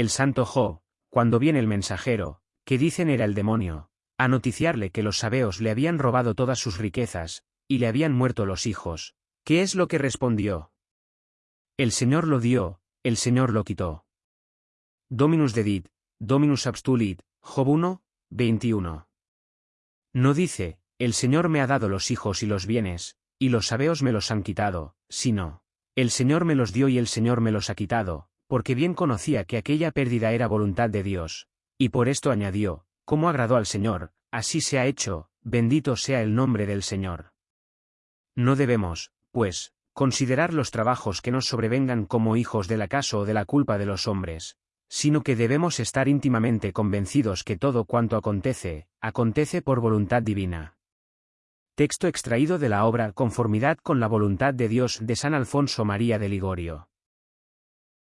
El santo Jo, cuando viene el mensajero, que dicen era el demonio, a noticiarle que los sabeos le habían robado todas sus riquezas, y le habían muerto los hijos, ¿qué es lo que respondió? El Señor lo dio, el Señor lo quitó. Dominus dedit, Dominus abstulit, Job 1, 21. No dice, el Señor me ha dado los hijos y los bienes, y los sabeos me los han quitado, sino, el Señor me los dio y el Señor me los ha quitado, porque bien conocía que aquella pérdida era voluntad de Dios, y por esto añadió, como agradó al Señor, así se ha hecho, bendito sea el nombre del Señor. No debemos, pues, considerar los trabajos que nos sobrevengan como hijos del acaso o de la culpa de los hombres, sino que debemos estar íntimamente convencidos que todo cuanto acontece, acontece por voluntad divina. Texto extraído de la obra Conformidad con la voluntad de Dios de San Alfonso María de Ligorio.